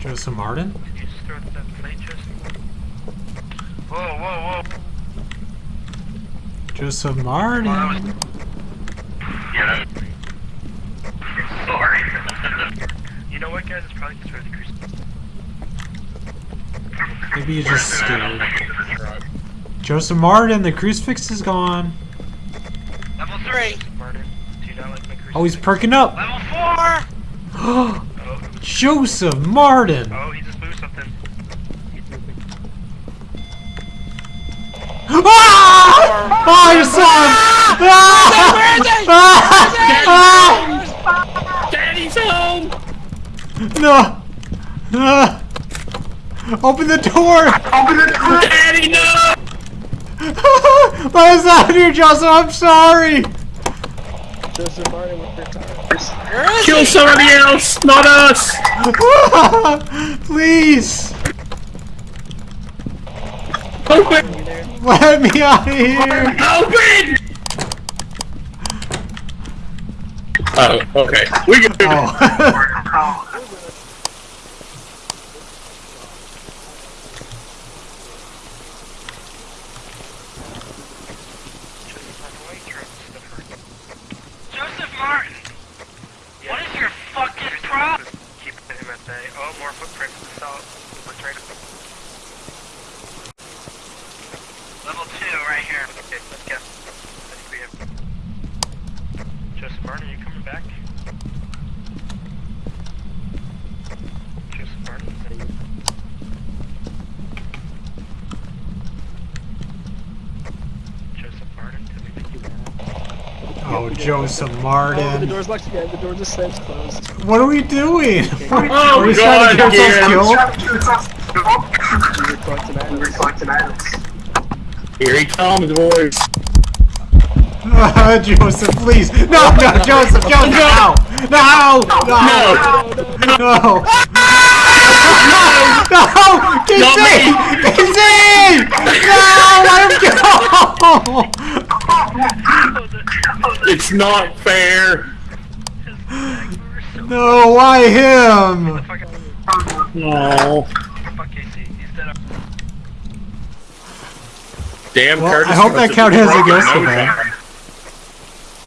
Joseph Martin? Did you just throw that plate, Joseph? Whoa, whoa, whoa. Joseph Martin? Yeah. Sorry. you know what, guys? It's probably because we're the cruise. Maybe you're just scared. Joseph Martin, the crucifix is gone. Level 3! Martin, do you not like my cruise? Oh, he's perking up. Level 4! Joseph Martin! oh, he just moved something. Ah! Oh, you saw him! Ah! Daddy's home! No! Ah! Open the door! Open the door! Daddy, no! Let us out here, Joseph! I'm sorry! Joseph with your cars. Kill somebody else, not us! Please! Open! Let me out of here! Open! Oh, okay. We can do it. Oh. Joseph Martin! What is your fucking problem? Keep him Oh, more footprints. Assault. Let's right Level 2, right here. Okay, let's go. I think we have... Joseph Martin, are you coming back? Joseph Martin? Joseph Martin, did we make you Oh, Joseph Oh, the door's locked again. The door just slams closed. What are we doing? Oh, Are we trying to God, get ourselves again. killed? We were collecting items. Here he comes, boys. Uh, Joseph, please. No, no, Joseph, Joseph, no! No! No! No! No! No! Not Casey! Casey! No! Let him go! Not fair. No, why him? No. fuck Casey, he's. Damn, Well, Curtis. I hope that count have as a ghost nose event. there.